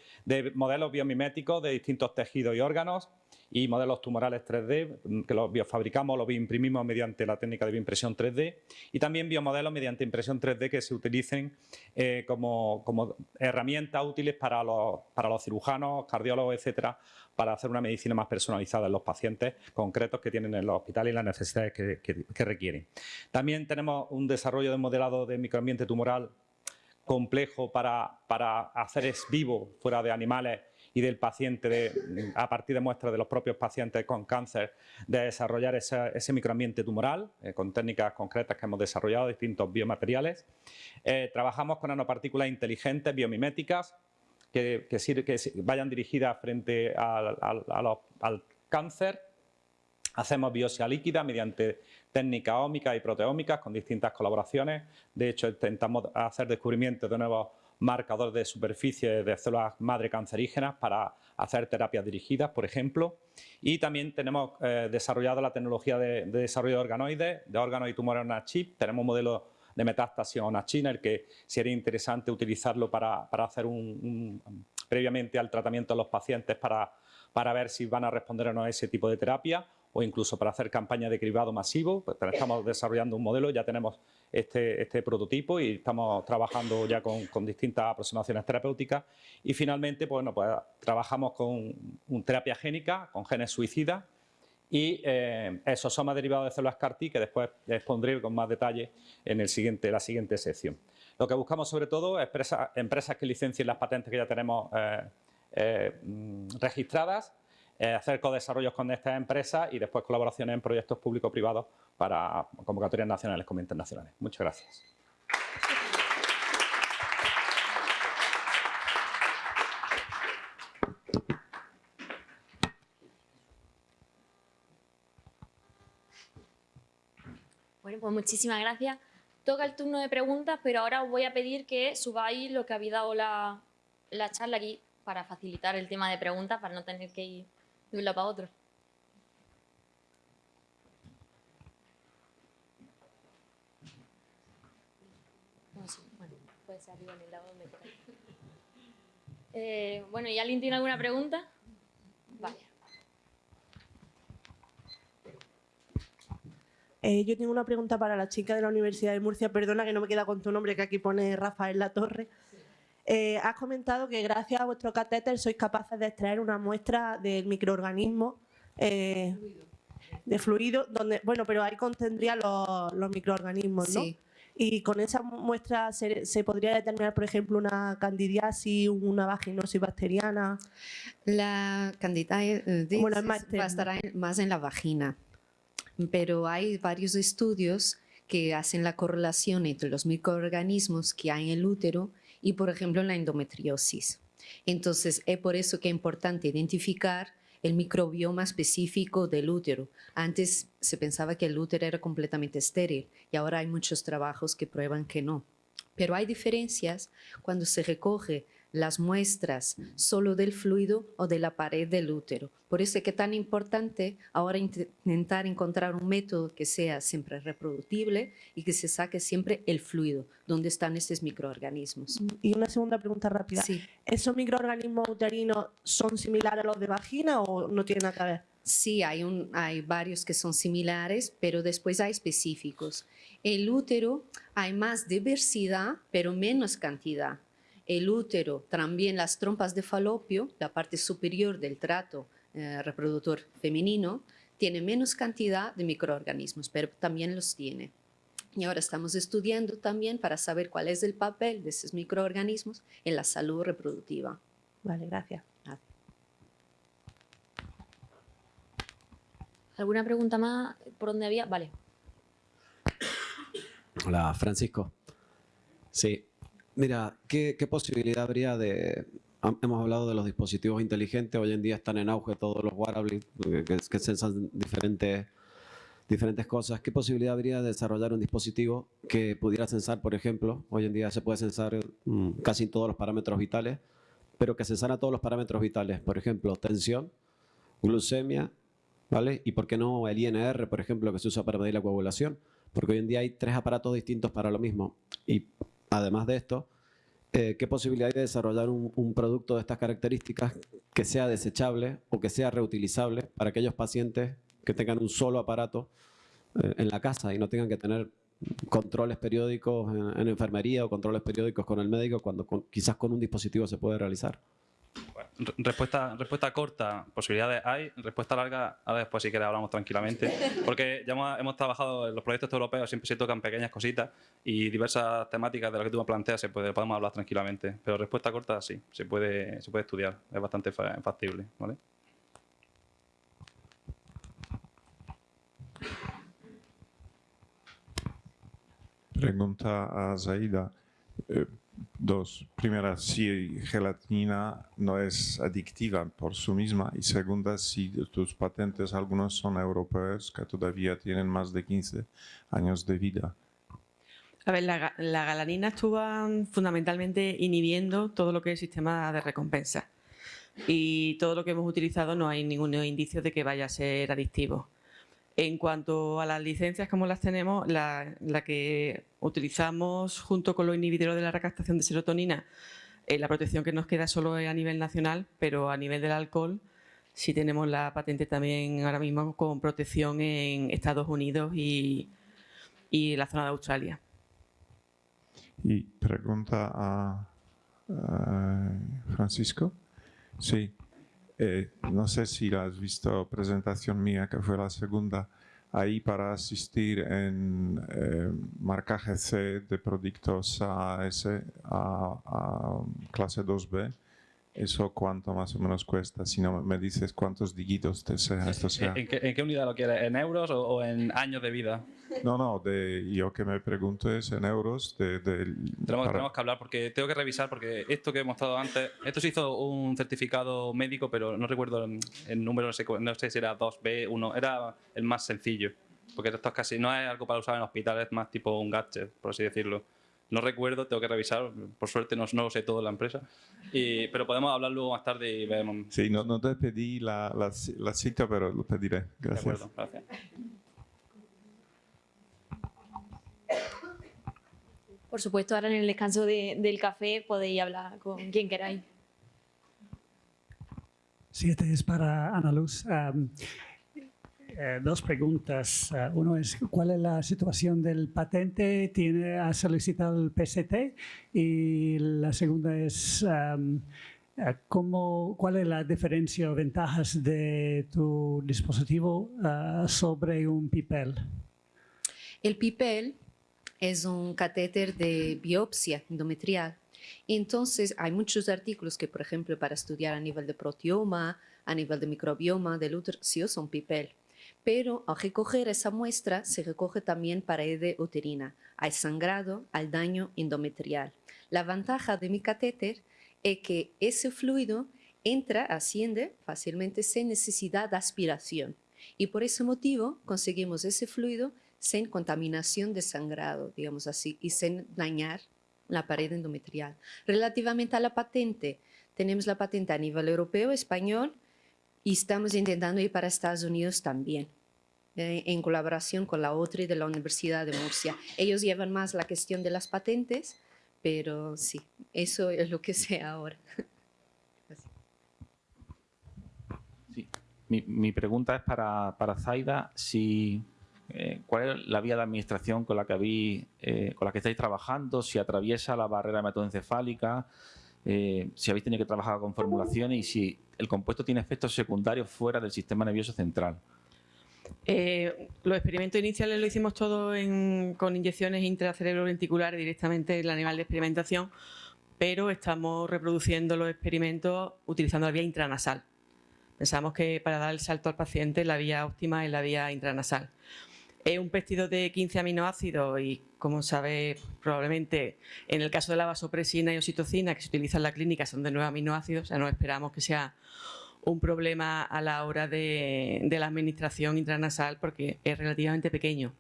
L: modelos biomiméticos de distintos tejidos y órganos y modelos tumorales 3D que los biofabricamos, los bioimprimimos mediante la técnica de bioimpresión 3D y también biomodelos mediante impresión 3D que se utilicen eh, como, herramientas útiles para los, para los cirujanos, cardiólogos, etcétera, para hacer una medicina más personalizada en los pacientes concretos que tienen en los hospitales y las necesidades que, requieren. También tenemos un desarrollo de modelado de microambiente tumoral complejo para, para hacer es vivo fuera de animales y del paciente a partir de muestras de los propios pacientes con cáncer de desarrollar ese, microambiente tumoral eh, con técnicas concretas que hemos desarrollado, distintos biomateriales. Eh, trabajamos con nanopartículas inteligentes biomiméticas que, vayan dirigidas frente al, cáncer. Hacemos biopsia líquida mediante técnicas ómicas y proteómicas con distintas colaboraciones. De hecho, intentamos hacer descubrimientos de nuevos marcadores de superficie de células madre cancerígenas para hacer terapias dirigidas, por ejemplo. Y también tenemos eh, desarrollado la tecnología de, desarrollo de organoides, de órganos y tumores en una chip. Tenemos un modelo de metástasis a china, el que sería interesante utilizarlo para, hacer un, previamente al tratamiento de los pacientes para, para ver si van a responder o no a ese tipo de terapia o incluso para hacer campañas de cribado masivo. Pues estamos desarrollando un modelo, ya tenemos este, este prototipo y estamos trabajando ya con, distintas aproximaciones terapéuticas. Y finalmente, pues, pues trabajamos con un terapia génica, con genes suicidas, y eh, exosomas derivados de células CAR-T que después expondré con más detalle en el siguiente, la siguiente sección. Lo que buscamos sobre todo es empresas que licencien las patentes que ya tenemos eh, eh, mm, registradas, eh, hacer co-desarrollos con estas empresas y después colaboraciones en proyectos público-privados para convocatorias nacionales como internacionales. Muchas gracias.
A: Bueno, pues muchísimas gracias. Toca el turno de preguntas, pero ahora os voy a pedir que subáis lo que habéis dado la, la charla aquí para facilitar el tema de preguntas, para no tener que ir de un lado para otro. bueno, puede ser donde eh, bueno, ¿y alguien tiene alguna pregunta? Vale.
M: Eh, yo tengo una pregunta para la chica de la Universidad de Murcia. Perdona que no me queda con tu nombre, que aquí pone Rafael La Torre. Eh, has comentado que gracias a vuestro catéter sois capaces de extraer una muestra del microorganismo eh, de fluido, donde, bueno, pero ahí contendría los, microorganismos, ¿no? Y con esa muestra se, podría determinar, por ejemplo, una candidiasis, una vaginosis bacteriana.
I: La candidiasis bueno, va a estar más en la vagina pero hay varios estudios que hacen la correlación entre los microorganismos que hay en el útero y, por ejemplo, en la endometriosis. Entonces, es por eso que es importante identificar el microbioma específico del útero. Antes se pensaba que el útero era completamente estéril y ahora hay muchos trabajos que prueban que no. Pero hay diferencias cuando se recoge las muestras solo del fluido o de la pared del útero. Por eso es que es tan importante ahora intentar encontrar un método que sea siempre reproductible y que se saque siempre el fluido, donde están estos microorganismos.
M: Y una segunda pregunta rápida. ¿Esos microorganismos uterinos son similares a los de vagina o no tienen nada que ver?
I: Sí, hay, un, hay varios que son similares, pero después hay específicos. El útero hay más diversidad, pero menos cantidad el útero, también las trompas de falopio, la parte superior del trato eh, reproductor femenino, tiene menos cantidad de microorganismos, pero también los tiene. Y ahora estamos estudiando también para saber cuál es el papel de esos microorganismos en la salud reproductiva.
M: Vale, gracias.
A: ¿Alguna pregunta más? ¿Por dónde había? Vale.
E: Hola, Francisco. Sí, Mira, ¿qué, posibilidad habría de... Hemos hablado de los dispositivos inteligentes, hoy en día están en auge todos los wearables que, que censan diferentes, diferentes cosas. ¿Qué posibilidad habría de desarrollar un dispositivo que pudiera censar, por ejemplo, hoy en día se puede censar mm, casi todos los parámetros vitales, pero que censara todos los parámetros vitales, por ejemplo, tensión, glucemia, ¿vale? Y por qué no el INR, por ejemplo, que se usa para medir la coagulación, porque hoy en día hay tres aparatos distintos para lo mismo. Y además de esto, eh, ¿qué posibilidad hay de desarrollar un, producto de estas características que sea desechable o que sea reutilizable para aquellos pacientes que tengan un solo aparato eh, en la casa y no tengan que tener controles periódicos en, en, enfermería o controles periódicos con el médico cuando quizás con un dispositivo se puede realizar?
J: Respuesta, respuesta corta, posibilidades hay. Respuesta larga, ahora después si quieres hablamos tranquilamente. Porque ya hemos, hemos, trabajado en los proyectos europeos, siempre se tocan pequeñas cositas y diversas temáticas de las que tú me planteas se podemos hablar tranquilamente. Pero respuesta corta sí, se puede, se puede estudiar, es bastante factible. ¿vale?
C: Pregunta a Zaida. Eh, Dos, primera, si gelatina no es adictiva por sí misma y segunda, si tus patentes algunos son europeos que todavía tienen más de 15 años de vida.
H: A ver, la, la galanina estuvo fundamentalmente inhibiendo todo lo que es el sistema de recompensa y todo lo que hemos utilizado no hay ningún indicio de que vaya a ser adictivo. En cuanto a las licencias, como las tenemos, la, que utilizamos junto con los inhibidores de la recaptación de serotonina, eh, la protección que nos queda solo es a nivel nacional, pero a nivel del alcohol sí tenemos la patente también ahora mismo con protección en Estados Unidos y, y la zona de Australia.
C: Y pregunta a Francisco. Sí, eh, no sé si has visto presentación mía, que fue la segunda, ahí para asistir en eh, marcaje C de productos AS a, a clase 2B ¿Eso cuánto más o menos cuesta? Si no me dices cuántos dígitos te sea, esto sea.
J: ¿En qué, ¿En qué, unidad lo quieres? ¿En euros o, o, en años de vida?
C: No, no, de, yo que me pregunto es en euros. De, de
J: tenemos, para... tenemos, que hablar porque tengo que revisar porque esto que hemos estado antes, esto se hizo un certificado médico, pero no recuerdo el, el número, no sé, no sé si era 2B, 1, era el más sencillo. Porque esto es casi, no es algo para usar en hospitales, es más tipo un gadget, por así decirlo. No recuerdo, tengo que revisar, por suerte no, no lo sé todo en la empresa, y, pero podemos hablar luego más tarde y vemos.
C: Sí, no, no te pedí la, la, la, cita, pero lo pediré. Gracias.
J: De acuerdo, gracias.
A: Por supuesto, ahora en el descanso de, del café podéis hablar con quien queráis.
N: Sí, este es para Ana Luz. Um, eh, dos preguntas. Uh, uno es, ¿cuál es la situación del patente? ¿Tiene, ¿Ha solicitado el PST? Y la segunda es, um, ¿cómo, ¿cuál es la diferencia o ventajas de tu dispositivo uh, sobre un PIPEL?
I: El PIPEL es un catéter de biopsia endometrial. Entonces, hay muchos artículos que, por ejemplo, para estudiar a nivel de proteoma, a nivel de microbioma del útero, sí usan PIPEL pero al recoger esa muestra se recoge también pared uterina, hay sangrado, al daño endometrial. La ventaja de mi catéter es que ese fluido entra, asciende fácilmente sin necesidad de aspiración y por ese motivo conseguimos ese fluido sin contaminación de sangrado, digamos así, y sin dañar la pared endometrial. Relativamente a la patente, tenemos la patente a nivel europeo, español, y estamos intentando ir para Estados Unidos también eh, en colaboración con la OTRI de la Universidad de Murcia. Ellos llevan más la cuestión de las patentes, pero sí, eso es lo que sé ahora.
B: Sí. Mi, mi, pregunta es para, para Zaida, si, eh, ¿cuál es la vía de administración con la que, habéis, eh, con la que estáis trabajando? Si atraviesa la barrera hematoencefálica, eh, si habéis tenido que trabajar con formulaciones y si el compuesto tiene efectos secundarios fuera del sistema nervioso central.
H: Eh, los experimentos iniciales lo hicimos todo con inyecciones intracerebroventriculares directamente en el animal de experimentación, pero estamos reproduciendo los experimentos utilizando la vía intranasal. Pensamos que para dar el salto al paciente la vía óptima es la vía intranasal. Es un péptido de 15 aminoácidos y, como sabe probablemente en el caso de la vasopresina y oxitocina que se utiliza en la clínica son de 9 aminoácidos, o sea, no esperamos que sea un problema a la hora de, la administración intranasal porque es relativamente pequeño.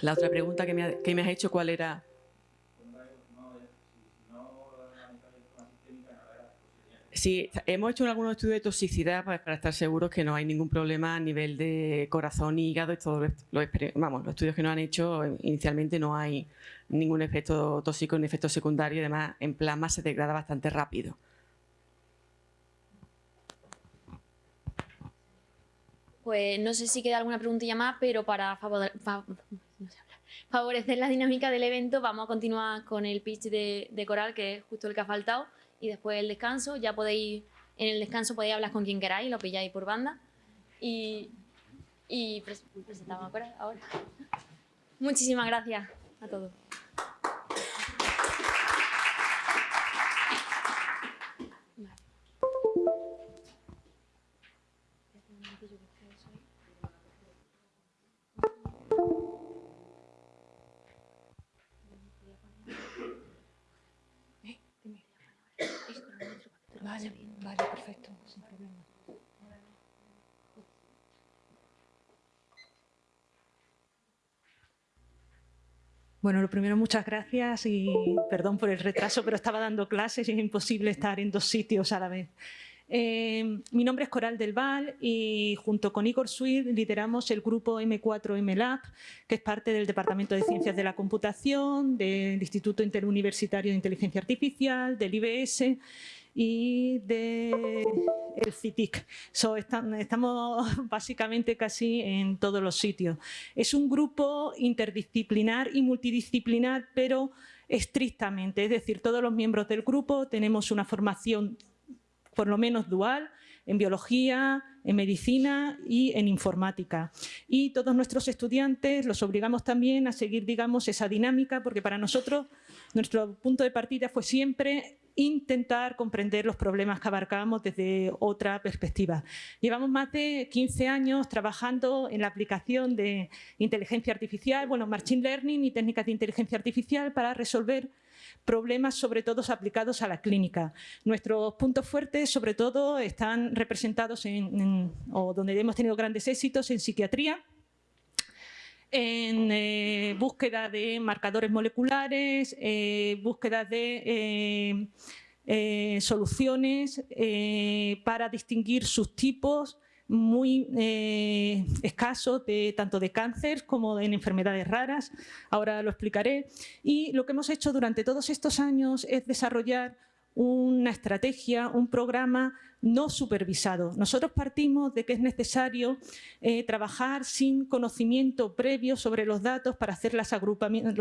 H: La otra pregunta que me, ha, has hecho, ¿cuál era? Sí, hemos hecho algunos estudios de toxicidad para, para, estar seguros que no hay ningún problema a nivel de corazón hígado. Y todos los, vamos, los estudios que nos han hecho, inicialmente no hay ningún efecto tóxico ni efecto secundario además en plasma se degrada bastante rápido.
A: Pues no sé si queda alguna preguntilla más, pero para favorecer la dinámica del evento vamos a continuar con el pitch de, de Coral, que es justo el que ha faltado y después el descanso. Ya podéis, en el descanso podéis hablar con quien queráis, lo pilláis por banda. Y, y presentamos ahora. Muchísimas gracias a todos.
O: Bueno, lo primero, muchas gracias y perdón por el retraso, pero estaba dando clases y es imposible estar en dos sitios a la vez. Eh, mi nombre es Coral del Val y junto con Igor Suid lideramos el grupo M4M Lab, que es parte del Departamento de Ciencias de la Computación, del Instituto Interuniversitario de Inteligencia Artificial, del IBS y del el CITIC. estamos básicamente casi en todos los sitios. Es un grupo interdisciplinar y multidisciplinar, pero estrictamente, es decir, todos los miembros del grupo tenemos una formación por lo menos dual, en biología, en medicina y en informática. Y todos nuestros estudiantes los obligamos también a seguir, digamos, esa dinámica, porque para nosotros nuestro punto de partida fue siempre intentar comprender los problemas que abarcábamos desde otra perspectiva. Llevamos más de 15 años trabajando en la aplicación de inteligencia artificial, bueno, machine learning y técnicas de inteligencia artificial para resolver problemas sobre todo aplicados a la clínica. Nuestros puntos fuertes sobre todo están representados en, o donde hemos tenido grandes éxitos en psiquiatría, en eh, búsqueda de marcadores moleculares, eh, búsqueda de eh, soluciones para distinguir sus tipos muy escasos de, tanto de cáncer como en enfermedades raras, ahora lo explicaré. Y lo que hemos hecho durante todos estos años es desarrollar una estrategia, un programa no supervisado. Nosotros partimos de que es necesario eh, trabajar sin conocimiento previo sobre los datos para hacer los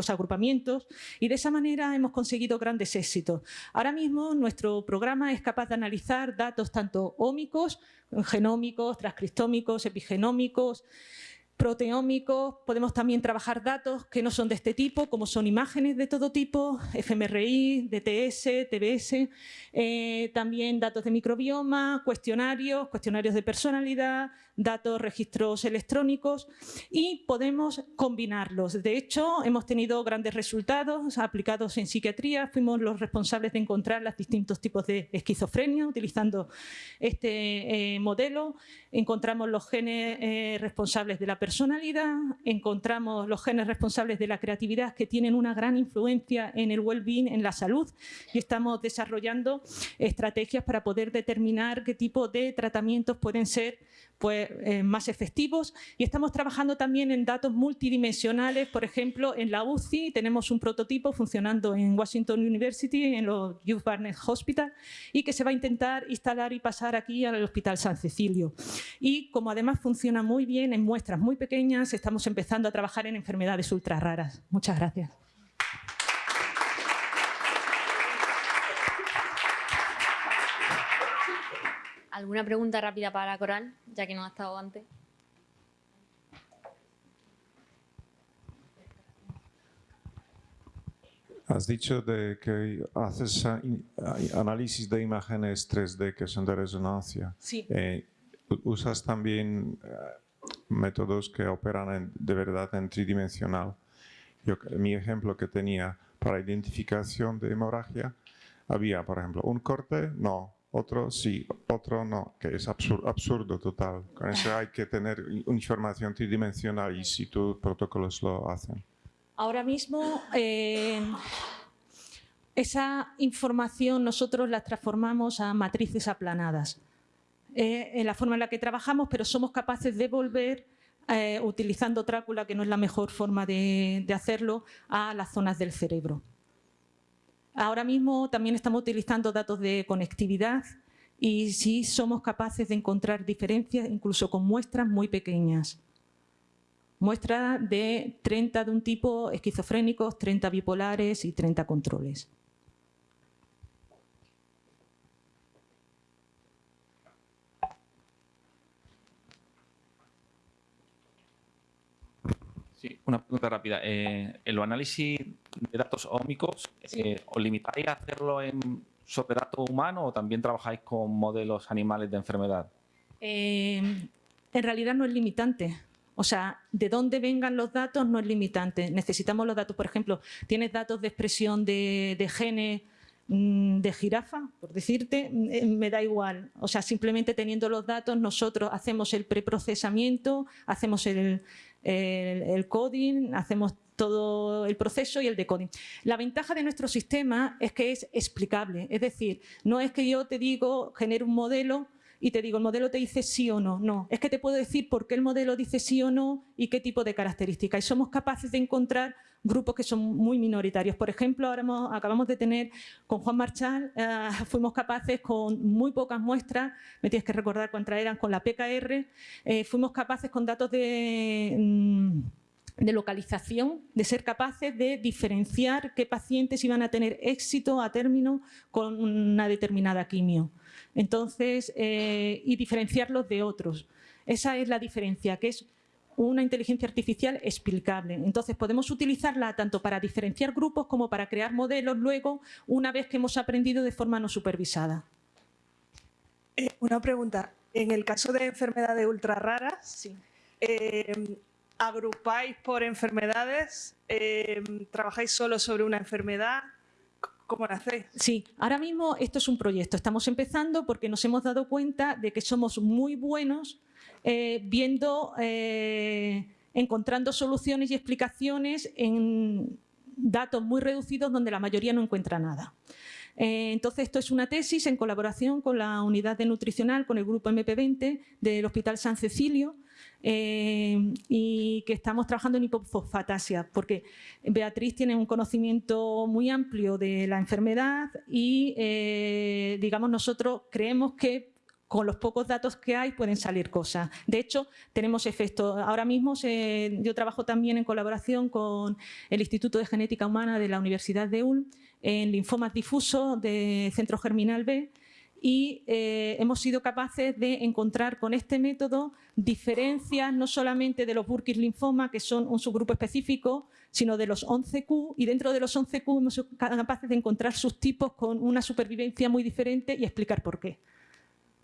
O: agrupamientos y de esa manera hemos conseguido grandes éxitos. Ahora mismo nuestro programa es capaz de analizar datos tanto ómicos, genómicos, transcriptómicos, epigenómicos, proteómicos, podemos también trabajar datos que no son de este tipo, como son imágenes de todo tipo, fMRI, DTS, TBS, eh, también datos de microbioma, cuestionarios, cuestionarios de personalidad, datos, registros electrónicos y podemos combinarlos. De hecho, hemos tenido grandes resultados aplicados en psiquiatría, fuimos los responsables de encontrar los distintos tipos de esquizofrenia utilizando este eh, modelo, encontramos los genes eh, responsables de la personalidad, encontramos los genes responsables de la creatividad que tienen una gran influencia en el well-being, en la salud. Y estamos desarrollando estrategias para poder determinar qué tipo de tratamientos pueden ser pues, eh, más efectivos y estamos trabajando también en datos multidimensionales, por ejemplo, en la UCI tenemos un prototipo funcionando en Washington University, en los Youth Barnett Hospital y que se va a intentar instalar y pasar aquí al Hospital San Cecilio. Y como además funciona muy bien en muestras muy pequeñas, estamos empezando a trabajar en enfermedades ultra raras. Muchas gracias.
A: ¿Alguna pregunta rápida para Coral, ya que no ha estado antes?
C: Has dicho de que haces análisis de imágenes 3D que son de resonancia.
A: Sí.
C: Eh, ¿Usas también eh, métodos que operan de verdad en tridimensional? Yo, mi ejemplo que tenía para identificación de hemorragia, había, por ejemplo, un corte, no, otro sí, otro no, que es absurdo, total. Con eso hay que tener información tridimensional y si tus protocolos lo hacen.
D: Ahora mismo, eh,
O: esa información nosotros la transformamos a matrices aplanadas. Eh, en la forma en la que trabajamos, pero somos capaces de volver, eh, utilizando Trácula, que no es la mejor forma de hacerlo, a las zonas del cerebro. Ahora mismo también estamos utilizando datos de conectividad y sí somos capaces de encontrar diferencias incluso con muestras muy pequeñas. Muestras de 30 de un tipo esquizofrénicos, 30 bipolares y 30 controles.
P: Sí, una pregunta rápida. Eh, en los análisis de datos ómicos, eh, ¿os limitáis a hacerlo en, sobre datos humanos o también trabajáis con modelos animales de enfermedad?
O: Eh, en realidad no es limitante. O sea, de dónde vengan los datos no es limitante. Necesitamos los datos, por ejemplo, tienes datos de expresión de, de genes mm, de jirafa, por decirte, mm, me da igual. O sea, simplemente teniendo los datos nosotros hacemos el preprocesamiento, hacemos el, el, coding, hacemos todo el proceso y el decoding. La ventaja de nuestro sistema es que es explicable, es decir, no es que yo te digo, genero un modelo y te digo, el modelo te dice sí o no. No, es que te puedo decir por qué el modelo dice sí o no y qué tipo de características. Y somos capaces de encontrar grupos que son muy minoritarios. Por ejemplo, ahora acabamos de tener con Juan Marchal, eh, fuimos capaces con muy pocas muestras, me tienes que recordar cuántas eran, con la PKR, eh, fuimos capaces con datos de... Mm, de localización, de ser capaces de diferenciar qué pacientes iban a tener éxito a término con una determinada quimio. Entonces, eh, y diferenciarlos de otros. Esa es la diferencia, que es una inteligencia artificial explicable. Entonces podemos utilizarla tanto para diferenciar grupos como para crear modelos luego una vez que hemos aprendido de forma no supervisada.
D: Eh, una pregunta. En el caso de enfermedades ultra raras, eh, ¿agrupáis por enfermedades? Eh, ¿Trabajáis solo sobre una enfermedad? ¿Cómo lo hacéis?
O: Sí, ahora mismo esto es un proyecto. Estamos empezando porque nos hemos dado cuenta de que somos muy buenos eh, viendo, eh, encontrando soluciones y explicaciones en datos muy reducidos donde la mayoría no encuentra nada. Eh, entonces, esto es una tesis en colaboración con la unidad de nutricional, con el grupo MP20 del Hospital San Cecilio, y que estamos trabajando en hipofosfatasia, porque Beatriz tiene un conocimiento muy amplio de la enfermedad y, digamos, nosotros creemos que con los pocos datos que hay pueden salir cosas. De hecho, tenemos efectos. Ahora mismo yo trabajo también en colaboración con el Instituto de Genética Humana de la Universidad de Ulm en linfomas difusos de centro germinal B y eh, hemos sido capaces de encontrar con este método diferencias no solamente de los Burkitt linfoma, que son un subgrupo específico, sino de los 11Q y dentro de los 11Q hemos sido capaces de encontrar sus tipos con una supervivencia muy diferente y explicar por qué.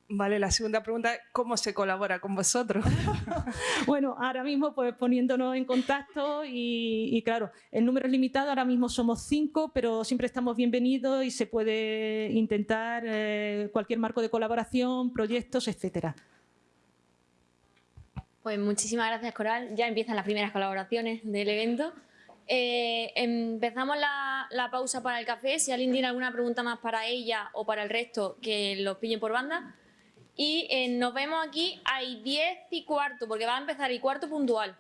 D: Vale, la segunda pregunta es ¿cómo se colabora con vosotros?
O: bueno, ahora mismo pues poniéndonos en contacto y, claro, el número es limitado, ahora mismo somos cinco, pero siempre estamos bienvenidos y se puede intentar eh, cualquier marco de colaboración, proyectos, etcétera.
A: Pues muchísimas gracias Coral, ya empiezan las primeras colaboraciones del evento. Eh, empezamos la, la pausa para el café, si alguien tiene alguna pregunta más para ella o para el resto, que los pillen por banda. Y eh, nos vemos aquí a 10 y cuarto, porque va a empezar y cuarto puntual.